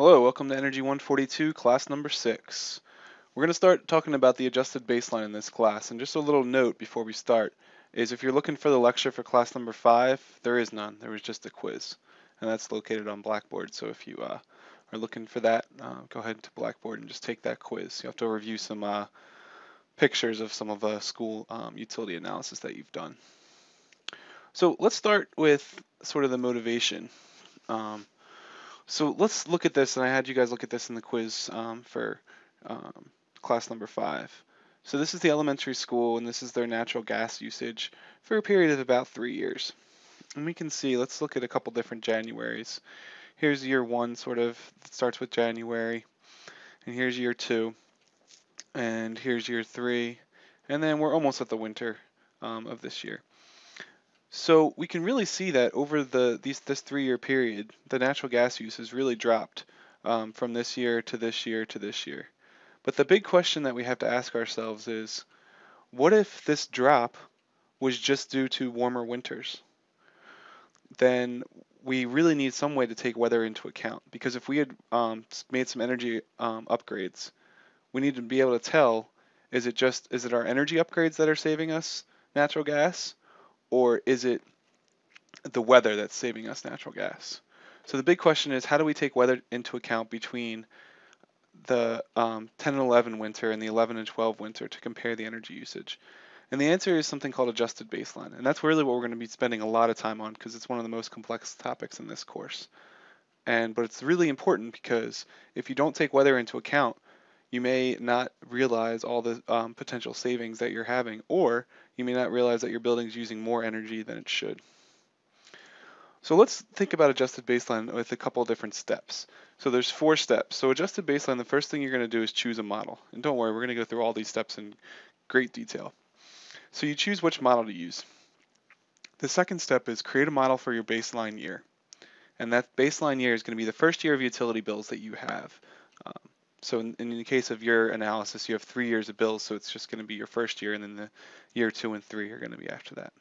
Hello, welcome to Energy 142, class number 6. We're going to start talking about the adjusted baseline in this class, and just a little note before we start is if you're looking for the lecture for class number 5, there is none. There was just a quiz, and that's located on Blackboard, so if you uh, are looking for that, uh, go ahead to Blackboard and just take that quiz. You have to review some uh, pictures of some of the school um, utility analysis that you've done. So let's start with sort of the motivation. Um, so let's look at this, and I had you guys look at this in the quiz um, for um, class number five. So this is the elementary school, and this is their natural gas usage for a period of about three years. And we can see, let's look at a couple different Januaries. Here's year one, sort of, starts with January, and here's year two, and here's year three, and then we're almost at the winter um, of this year. So we can really see that over the these this three-year period, the natural gas use has really dropped um, from this year to this year to this year. But the big question that we have to ask ourselves is, what if this drop was just due to warmer winters? Then we really need some way to take weather into account because if we had um, made some energy um, upgrades, we need to be able to tell is it just is it our energy upgrades that are saving us natural gas or is it the weather that's saving us natural gas? So the big question is how do we take weather into account between the um, 10 and 11 winter and the 11 and 12 winter to compare the energy usage? And the answer is something called adjusted baseline. And that's really what we're going to be spending a lot of time on because it's one of the most complex topics in this course. And but it's really important because if you don't take weather into account, you may not realize all the um, potential savings that you're having, or you may not realize that your building is using more energy than it should. So let's think about adjusted baseline with a couple different steps. So there's four steps. So adjusted baseline, the first thing you're going to do is choose a model. And don't worry, we're going to go through all these steps in great detail. So you choose which model to use. The second step is create a model for your baseline year. And that baseline year is going to be the first year of utility bills that you have. So in, in, the case of your analysis, you have three years of bills, so it's just going to be your first year, and then the year two and three are going to be after that.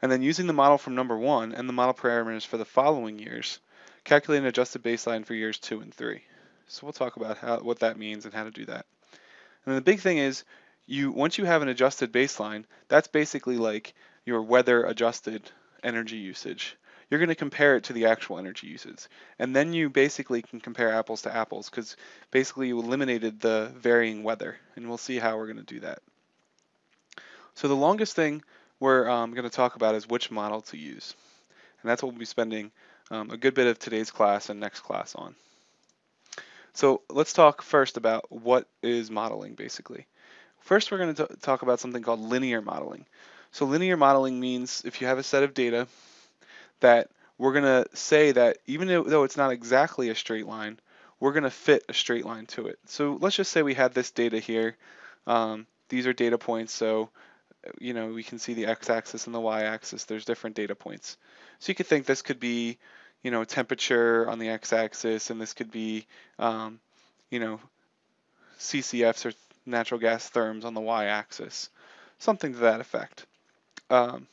And then using the model from number one and the model parameters for the following years, calculate an adjusted baseline for years two and three. So we'll talk about how, what that means and how to do that. And the big thing is, you once you have an adjusted baseline, that's basically like your weather adjusted energy usage you're going to compare it to the actual energy uses. And then you basically can compare apples to apples because basically you eliminated the varying weather. And we'll see how we're going to do that. So the longest thing we're um, going to talk about is which model to use. And that's what we'll be spending um, a good bit of today's class and next class on. So let's talk first about what is modeling basically. First, we're going to talk about something called linear modeling. So linear modeling means if you have a set of data that we're going to say that even though it's not exactly a straight line, we're going to fit a straight line to it. So let's just say we had this data here. Um, these are data points, so you know we can see the x-axis and the y-axis. There's different data points. So you could think this could be, you know, temperature on the x-axis, and this could be, um, you know, CCFs or natural gas therms on the y-axis, something to that effect. Um,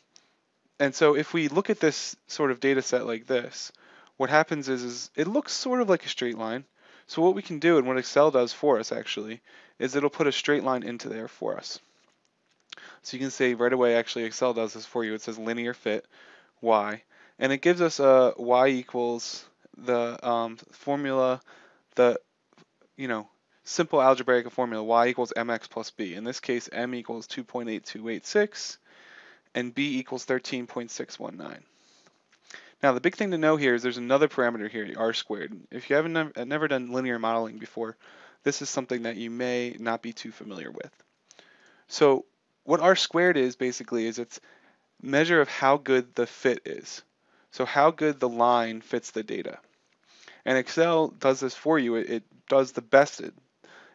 and so if we look at this sort of data set like this, what happens is, is it looks sort of like a straight line. So what we can do and what Excel does for us actually is it'll put a straight line into there for us. So you can say right away actually Excel does this for you. It says linear fit y and it gives us a y equals the um, formula, the you know simple algebraic formula y equals mx plus b. In this case m equals 2.8286 and b equals 13.619. Now the big thing to know here is there's another parameter here, r squared. If you haven't nev never done linear modeling before, this is something that you may not be too familiar with. So what r squared is basically is it's measure of how good the fit is. So how good the line fits the data. And Excel does this for you. It, it does the best. It,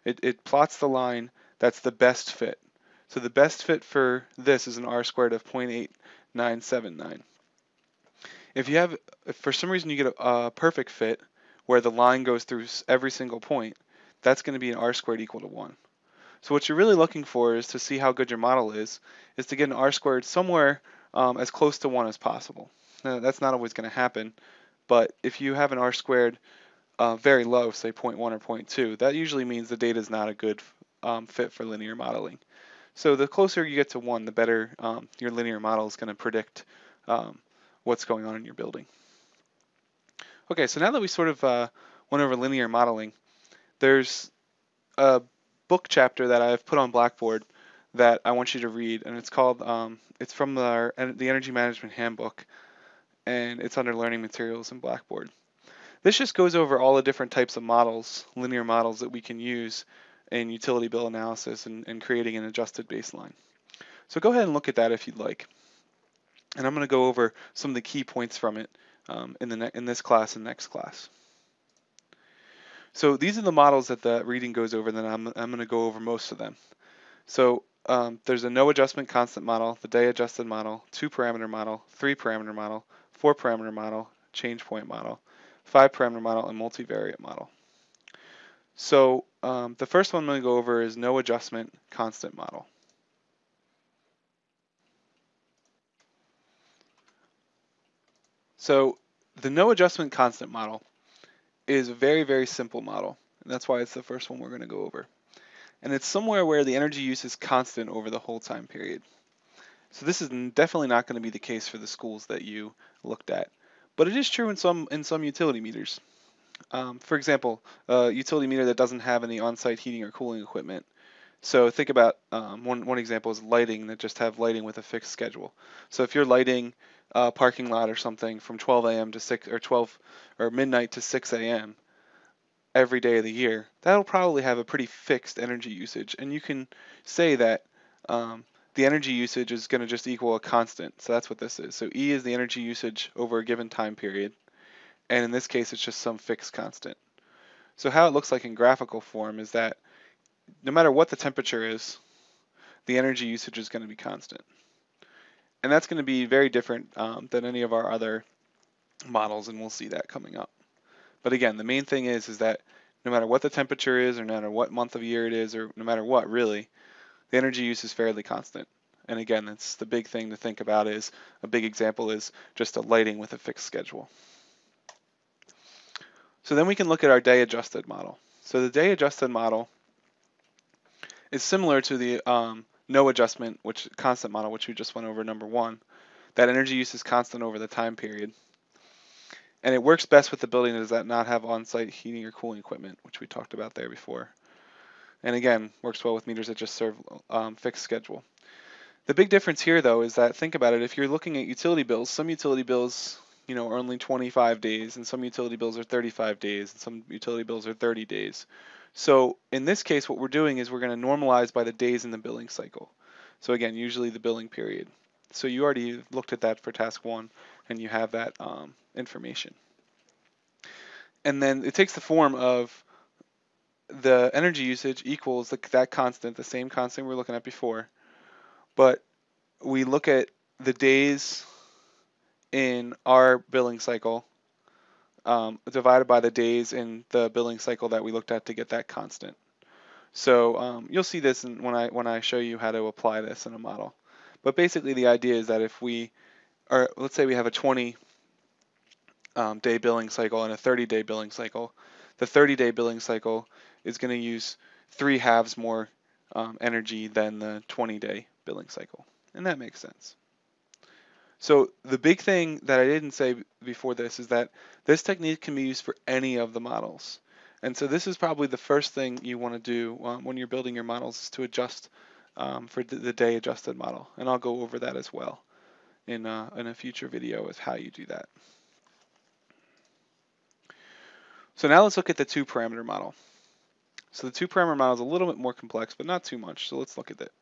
it, it plots the line that's the best fit. So the best fit for this is an R squared of 0.8979. If you have, if for some reason you get a, a perfect fit where the line goes through every single point, that's going to be an R squared equal to 1. So what you're really looking for is to see how good your model is, is to get an R squared somewhere um, as close to 1 as possible. Now, that's not always going to happen, but if you have an R squared uh, very low, say 0.1 or 0.2, that usually means the data is not a good um, fit for linear modeling. So the closer you get to 1, the better um, your linear model is going to predict um, what's going on in your building. Okay, so now that we sort of uh, went over linear modeling, there's a book chapter that I've put on Blackboard that I want you to read, and it's called, um, it's from the, the Energy Management Handbook, and it's under Learning Materials in Blackboard. This just goes over all the different types of models, linear models that we can use in utility bill analysis and, and creating an adjusted baseline. So go ahead and look at that if you'd like. And I'm going to go over some of the key points from it um, in, the in this class and next class. So these are the models that the reading goes over, and then I'm, I'm going to go over most of them. So um, there's a no adjustment constant model, the day adjusted model, two parameter model, three parameter model, four parameter model, change point model, five parameter model, and multivariate model. So um, the first one I'm going to go over is no adjustment constant model. So the no adjustment constant model is a very, very simple model. And that's why it's the first one we're going to go over. And it's somewhere where the energy use is constant over the whole time period. So this is definitely not going to be the case for the schools that you looked at. But it is true in some in some utility meters. Um, for example, a utility meter that doesn't have any on-site heating or cooling equipment. So think about um, one, one example is lighting that just have lighting with a fixed schedule. So if you're lighting a parking lot or something from 12 a.m. to 6 or 12 or midnight to 6 a.m. every day of the year, that'll probably have a pretty fixed energy usage. And you can say that um, the energy usage is going to just equal a constant. So that's what this is. So E is the energy usage over a given time period. And in this case, it's just some fixed constant. So how it looks like in graphical form is that no matter what the temperature is, the energy usage is going to be constant. And that's going to be very different um, than any of our other models, and we'll see that coming up. But again, the main thing is, is that no matter what the temperature is, or no matter what month of year it is, or no matter what, really, the energy use is fairly constant. And again, that's the big thing to think about is, a big example is just a lighting with a fixed schedule. So then we can look at our day adjusted model. So the day adjusted model is similar to the um, no adjustment, which constant model, which we just went over number one. That energy use is constant over the time period. And it works best with the building that does not have on-site heating or cooling equipment, which we talked about there before. And again, works well with meters that just serve um, fixed schedule. The big difference here, though, is that think about it. If you're looking at utility bills, some utility bills, you know, are only 25 days, and some utility bills are 35 days, and some utility bills are 30 days. So in this case, what we're doing is we're going to normalize by the days in the billing cycle. So again, usually the billing period. So you already looked at that for task one, and you have that um, information. And then it takes the form of the energy usage equals the, that constant, the same constant we are looking at before, but we look at the days in our billing cycle um, divided by the days in the billing cycle that we looked at to get that constant. So um, you'll see this when I when I show you how to apply this in a model. But basically the idea is that if we are, let's say we have a 20 um, day billing cycle and a 30 day billing cycle, the 30 day billing cycle is going to use three halves more um, energy than the 20 day billing cycle. And that makes sense. So the big thing that I didn't say before this is that this technique can be used for any of the models. And so this is probably the first thing you want to do um, when you're building your models is to adjust um, for the, day adjusted model. And I'll go over that as well in, uh, in a future video of how you do that. So now let's look at the two parameter model. So the two parameter model is a little bit more complex, but not too much. So let's look at it.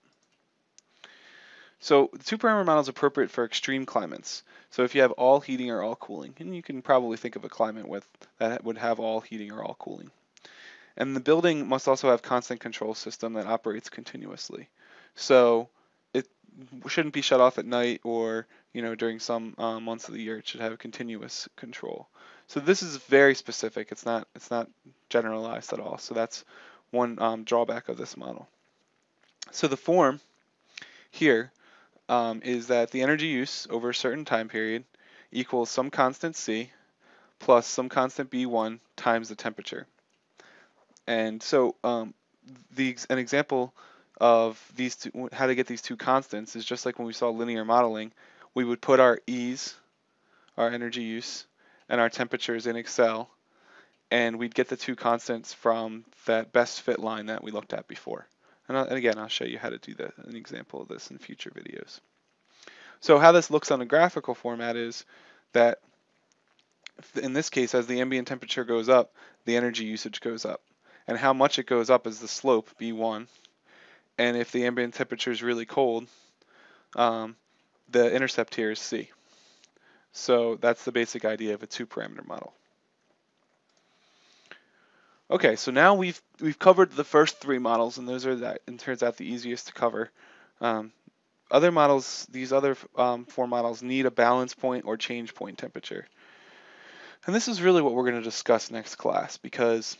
So parameter model is appropriate for extreme climates. So if you have all heating or all cooling, and you can probably think of a climate with that would have all heating or all cooling. And the building must also have constant control system that operates continuously. So it shouldn't be shut off at night or you know during some um, months of the year. It should have continuous control. So this is very specific. It's not it's not generalized at all. So that's one um, drawback of this model. So the form here um, is that the energy use over a certain time period equals some constant C plus some constant B1 times the temperature. And so um, the, an example of these two, how to get these two constants is just like when we saw linear modeling, we would put our E's, our energy use, and our temperatures in Excel, and we'd get the two constants from that best fit line that we looked at before. And, and again, I'll show you how to do an example of this in future videos. So how this looks on a graphical format is that in this case, as the ambient temperature goes up, the energy usage goes up. And how much it goes up is the slope, B1. And if the ambient temperature is really cold, um, the intercept here is C. So that's the basic idea of a two-parameter model. Okay, so now we've we've covered the first three models, and those are that, and turns out the easiest to cover. Um, other models, these other um, four models, need a balance point or change point temperature. And this is really what we're going to discuss next class because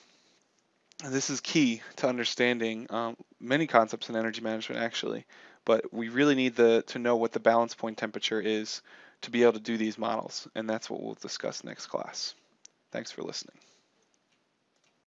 this is key to understanding um, many concepts in energy management actually, but we really need the, to know what the balance point temperature is to be able to do these models, and that's what we'll discuss next class. Thanks for listening.